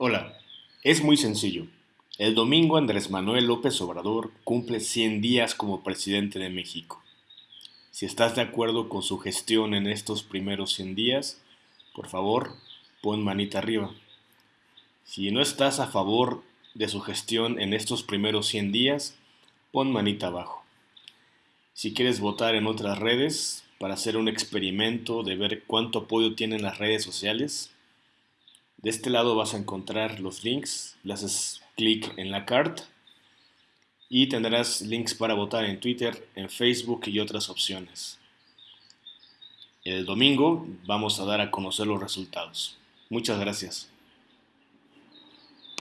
Hola, es muy sencillo. El domingo Andrés Manuel López Obrador cumple 100 días como presidente de México. Si estás de acuerdo con su gestión en estos primeros 100 días, por favor, pon manita arriba. Si no estás a favor de su gestión en estos primeros 100 días, pon manita abajo. Si quieres votar en otras redes para hacer un experimento de ver cuánto apoyo tienen las redes sociales, de este lado vas a encontrar los links, le haces clic en la carta y tendrás links para votar en Twitter, en Facebook y otras opciones. El domingo vamos a dar a conocer los resultados. Muchas gracias.